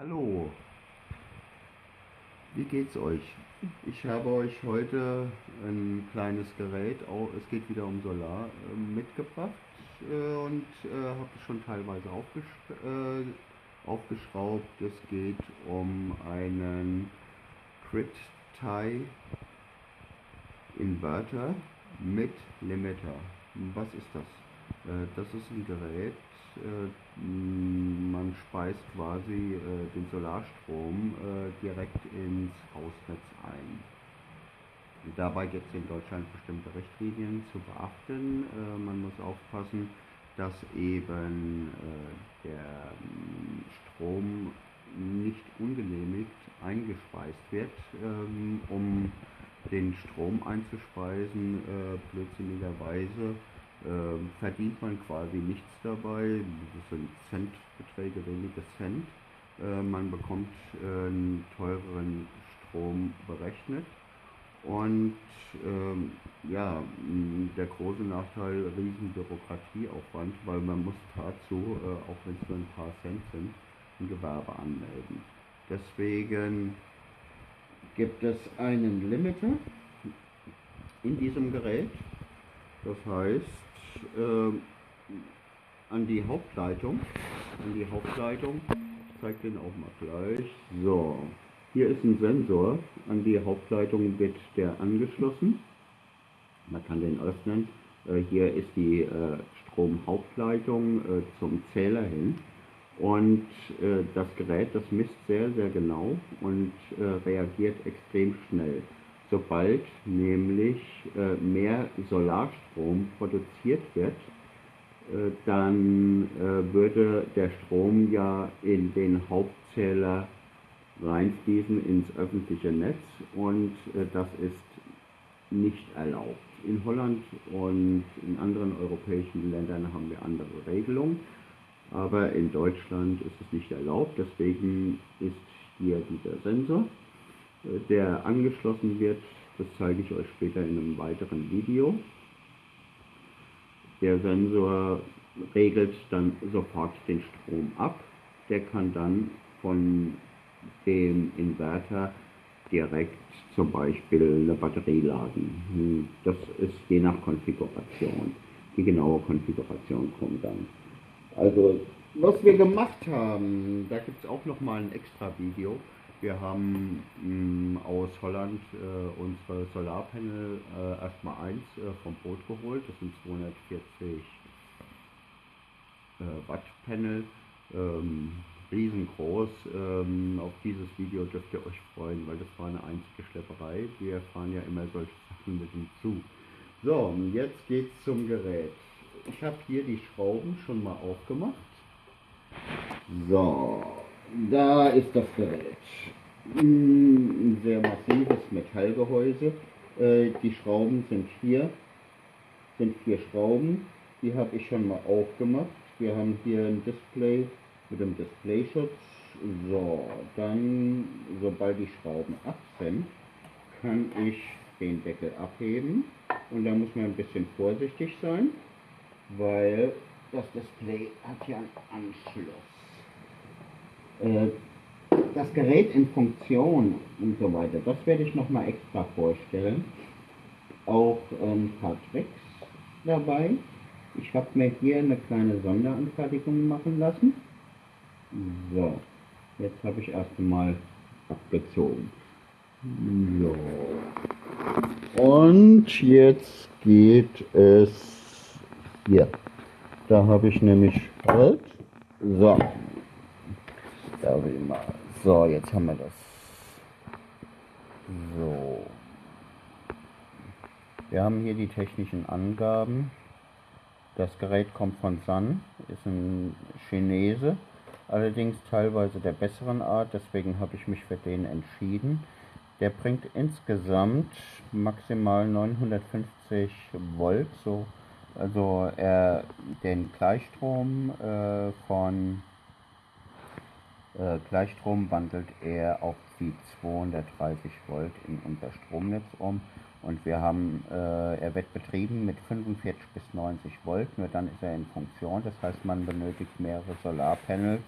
Hallo, wie geht's euch? Ich habe euch heute ein kleines Gerät, es geht wieder um Solar, ähm, mitgebracht äh, und äh, habe es schon teilweise äh, aufgeschraubt. Es geht um einen Crit Tie Inverter mit Limiter. Was ist das? Das ist ein Gerät, man speist quasi den Solarstrom direkt ins Hausnetz ein. Dabei gibt es in Deutschland bestimmte Richtlinien zu beachten. Man muss aufpassen, dass eben der Strom nicht ungenehmigt eingespeist wird. Ähm, um den Strom einzuspeisen, blödsinnigerweise äh, verdient man quasi nichts dabei. Das sind Centbeträge, wenige Cent. Äh, man bekommt äh, einen teureren Strom berechnet. Und ähm, ja, der große Nachteil, riesen Bürokratieaufwand, weil man muss dazu, äh, auch wenn es nur ein paar Cent sind, ein Gewerbe anmelden. Deswegen gibt es einen Limiter in diesem Gerät. Das heißt, äh, an die Hauptleitung. An die Hauptleitung. Ich zeige den auch mal gleich. So, hier ist ein Sensor. An die Hauptleitung wird der angeschlossen. Man kann den öffnen. Äh, hier ist die äh, Stromhauptleitung äh, zum Zähler hin. Und äh, das Gerät, das misst sehr, sehr genau und äh, reagiert extrem schnell sobald nämlich äh, mehr Solarstrom produziert wird, äh, dann äh, würde der Strom ja in den Hauptzähler reinfließen ins öffentliche Netz und das ist nicht erlaubt. In Holland und in anderen europäischen Ländern haben wir andere Regelungen, aber in Deutschland ist es nicht erlaubt, deswegen ist hier dieser Sensor der angeschlossen wird. Das zeige ich euch später in einem weiteren Video. Der Sensor regelt dann sofort den Strom ab. Der kann dann von dem Inverter direkt zum Beispiel eine Batterie laden. Das ist je nach Konfiguration. Die genaue Konfiguration kommt dann. Also, was wir gemacht haben, da gibt es auch noch mal ein extra Video. Wir haben mh, aus Holland äh, unsere Solarpanel äh, erstmal eins äh, vom Boot geholt. Das sind 240 äh, Watt Panel. Ähm, riesengroß. Ähm, auf dieses Video dürft ihr euch freuen, weil das war eine einzige Schlepperei. Wir fahren ja immer solche Sachen mit Zug. So, jetzt geht's zum Gerät. Ich habe hier die Schrauben schon mal aufgemacht. So, da ist das Gerät. Ein sehr massives Metallgehäuse. Äh, die Schrauben sind hier, sind vier Schrauben. Die habe ich schon mal aufgemacht. Wir haben hier ein Display mit dem Displayschutz. So, dann, sobald die Schrauben ab sind, kann ich den Deckel abheben. Und da muss man ein bisschen vorsichtig sein, weil das Display hat ja einen Anschluss. Äh, das Gerät in Funktion und so weiter, das werde ich nochmal extra vorstellen. Auch ein paar Tricks dabei. Ich habe mir hier eine kleine Sonderanfertigung machen lassen. So, jetzt habe ich erst einmal abgezogen. So. Und jetzt geht es hier. Da habe ich nämlich halt. So, ich mal. So, jetzt haben wir das. So. Wir haben hier die technischen Angaben. Das Gerät kommt von Sun, ist ein Chinese, allerdings teilweise der besseren Art, deswegen habe ich mich für den entschieden. Der bringt insgesamt maximal 950 Volt, so, also er den Gleichstrom äh, von äh, Gleichstrom wandelt er auf die 230 Volt in unser Stromnetz um Und wir haben, äh, er wird betrieben mit 45 bis 90 Volt, nur dann ist er in Funktion. Das heißt, man benötigt mehrere Solarpanels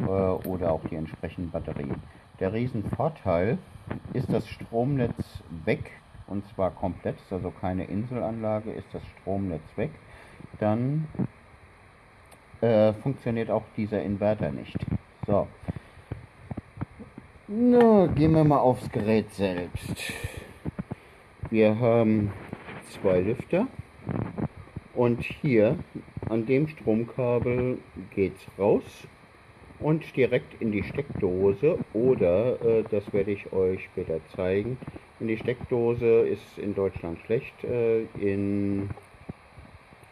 äh, oder auch die entsprechenden Batterien. Der Riesenvorteil ist das Stromnetz weg, und zwar komplett, also keine Inselanlage, ist das Stromnetz weg. Dann äh, funktioniert auch dieser Inverter nicht. So. Na, gehen wir mal aufs Gerät selbst. Wir haben zwei Lüfter und hier an dem Stromkabel geht es raus und direkt in die Steckdose oder, äh, das werde ich euch später zeigen, in die Steckdose ist in Deutschland schlecht, äh, in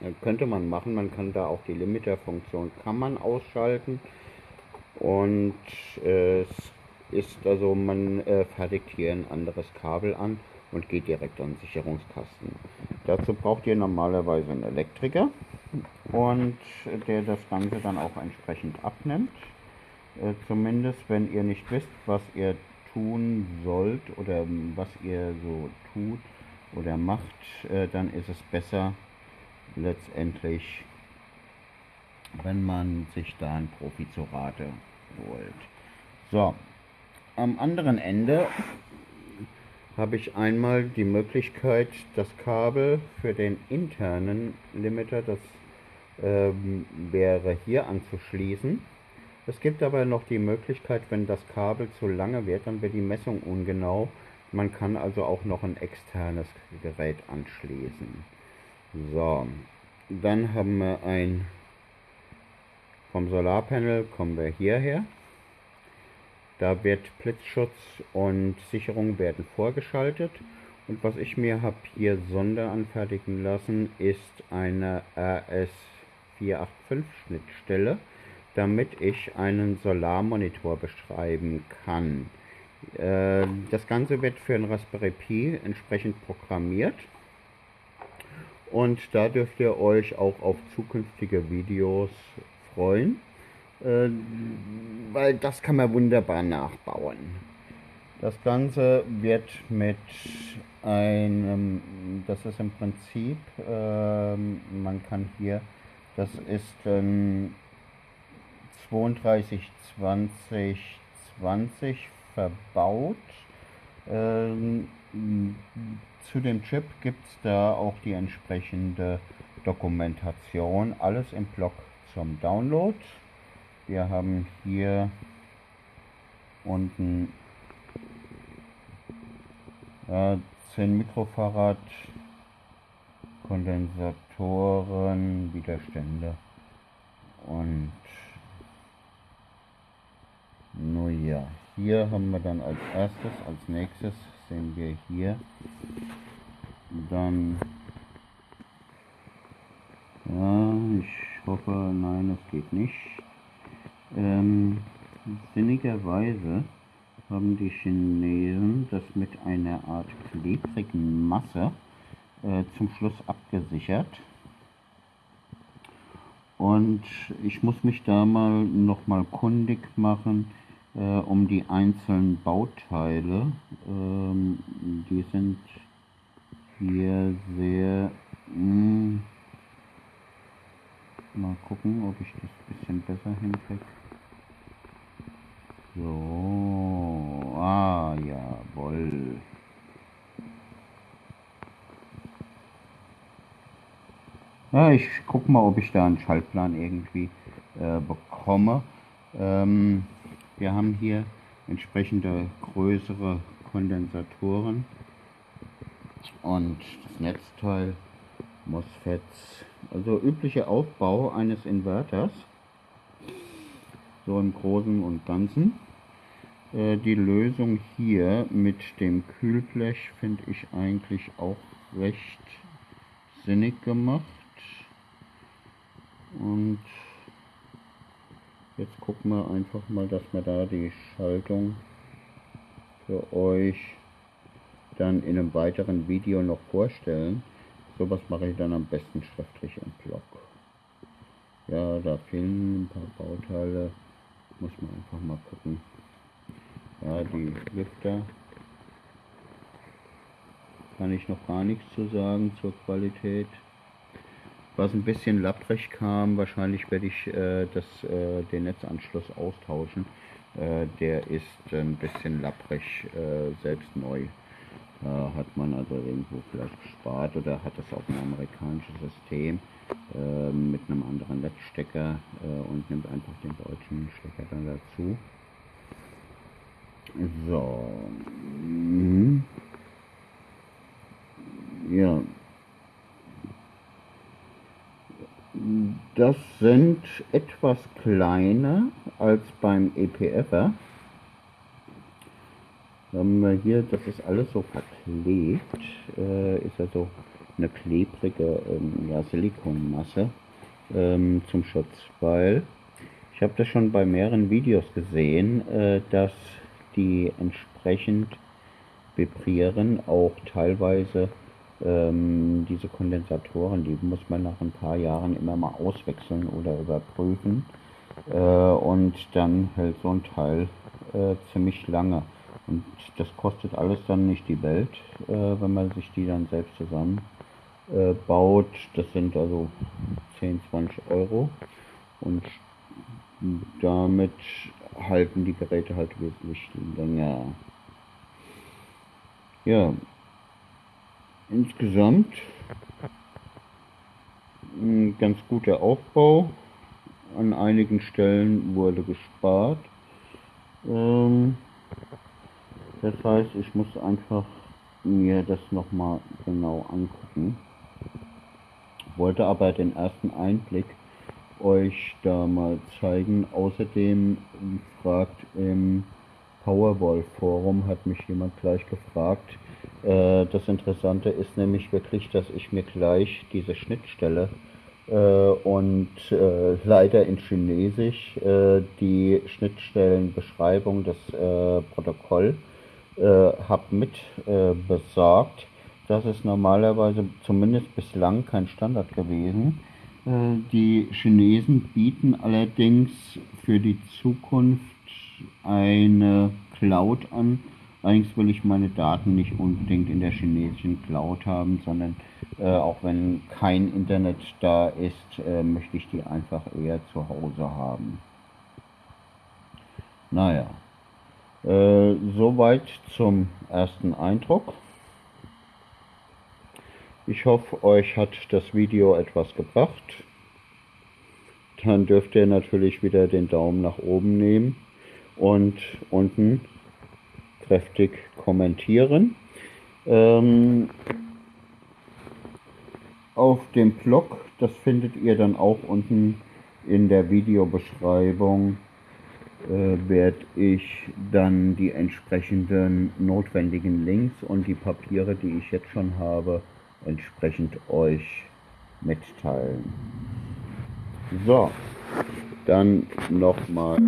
äh, könnte man machen, man kann da auch die Limiter-Funktion kann man ausschalten und es ist also, man äh, fertigt hier ein anderes Kabel an und geht direkt an den Sicherungskasten. Dazu braucht ihr normalerweise einen Elektriker und der das Ganze dann auch entsprechend abnimmt. Äh, zumindest wenn ihr nicht wisst, was ihr tun sollt oder was ihr so tut oder macht, äh, dann ist es besser letztendlich, wenn man sich da einen Profi zu Rate holt. So, am anderen Ende habe ich einmal die Möglichkeit, das Kabel für den internen Limiter, das ähm, wäre hier anzuschließen. Es gibt aber noch die Möglichkeit, wenn das Kabel zu lange wird, dann wird die Messung ungenau. Man kann also auch noch ein externes Gerät anschließen. So, dann haben wir ein vom Solarpanel kommen wir hierher. Da wird Blitzschutz und Sicherung werden vorgeschaltet. Und was ich mir habe hier sonderanfertigen lassen, ist eine RS485 Schnittstelle, damit ich einen Solarmonitor beschreiben kann. Äh, das Ganze wird für ein Raspberry Pi entsprechend programmiert. Und da dürft ihr euch auch auf zukünftige Videos freuen. Äh, weil das kann man wunderbar nachbauen. Das Ganze wird mit einem, das ist im Prinzip, äh, man kann hier, das ist ein 32 20 20 verbaut. Ähm, zu dem Chip gibt es da auch die entsprechende Dokumentation, alles im Blog zum Download. Wir haben hier unten äh, 10 Mikrofarad Kondensatoren, Widerstände und nur ja, hier haben wir dann als erstes, als nächstes sehen wir hier dann ja, ich hoffe, nein, es geht nicht. Ähm, sinnigerweise haben die Chinesen das mit einer Art klebrigen Masse äh, zum Schluss abgesichert. Und ich muss mich da mal noch mal kundig machen äh, um die einzelnen Bauteile. Ähm, die sind hier sehr... Mh, hm, mal gucken, ob ich das ein bisschen besser hinkriege. So, ah, jawohl. Ja, ich guck mal, ob ich da einen Schaltplan irgendwie äh, bekomme. Ähm, wir haben hier entsprechende größere Kondensatoren und das Netzteil, MOSFETs, also üblicher Aufbau eines Inverters, so im Großen und Ganzen. Äh, die Lösung hier mit dem Kühlblech finde ich eigentlich auch recht sinnig gemacht. Und jetzt gucken wir einfach mal, dass wir da die Schaltung für euch dann in einem weiteren Video noch vorstellen. Sowas mache ich dann am besten schriftlich im Blog. Ja, da fehlen ein paar Bauteile. Muss man einfach mal gucken. Ja, die Lüfter. kann ich noch gar nichts zu sagen zur Qualität. Was ein bisschen lapprig kam, wahrscheinlich werde ich äh, das, äh, den Netzanschluss austauschen. Äh, der ist ein bisschen lapprig, äh, selbst neu. Da hat man also irgendwo vielleicht gespart oder hat das auf ein amerikanisches System äh, mit einem anderen Netzstecker äh, und nimmt einfach den deutschen Stecker dann dazu. So. Mhm. Ja. Das sind etwas kleiner als beim EPFer. Wir hier, das ist alles so verklebt, äh, ist also eine klebrige ähm, ja, Silikonmasse ähm, zum Schutz, weil ich habe das schon bei mehreren Videos gesehen, äh, dass die entsprechend vibrieren, auch teilweise ähm, diese Kondensatoren, die muss man nach ein paar Jahren immer mal auswechseln oder überprüfen. Äh, und dann hält so ein Teil äh, ziemlich lange. Und das kostet alles dann nicht die Welt, äh, wenn man sich die dann selbst zusammen äh. Das sind also 10, 20 Euro und damit halten die Geräte halt wesentlich länger. Ja, insgesamt ein ganz guter Aufbau. An einigen Stellen wurde gespart. Ähm, das heißt, ich muss einfach mir das nochmal genau angucken. Wollte aber den ersten Einblick euch da mal zeigen. Außerdem fragt im Powerwall Forum hat mich jemand gleich gefragt. Äh, das Interessante ist nämlich wirklich, dass ich mir gleich diese Schnittstelle äh, und äh, leider in Chinesisch äh, die Schnittstellenbeschreibung des äh, Protokoll äh, habe mit besorgt. Das ist normalerweise zumindest bislang kein Standard gewesen. Die Chinesen bieten allerdings für die Zukunft eine Cloud an. Allerdings will ich meine Daten nicht unbedingt in der chinesischen Cloud haben, sondern äh, auch wenn kein Internet da ist, äh, möchte ich die einfach eher zu Hause haben. Naja, äh, soweit zum ersten Eindruck. Ich hoffe, euch hat das Video etwas gebracht. Dann dürft ihr natürlich wieder den Daumen nach oben nehmen und unten kräftig kommentieren. Ähm, auf dem Blog, das findet ihr dann auch unten in der Videobeschreibung, werde ich dann die entsprechenden notwendigen Links und die Papiere, die ich jetzt schon habe, entsprechend euch mitteilen. So, dann nochmal.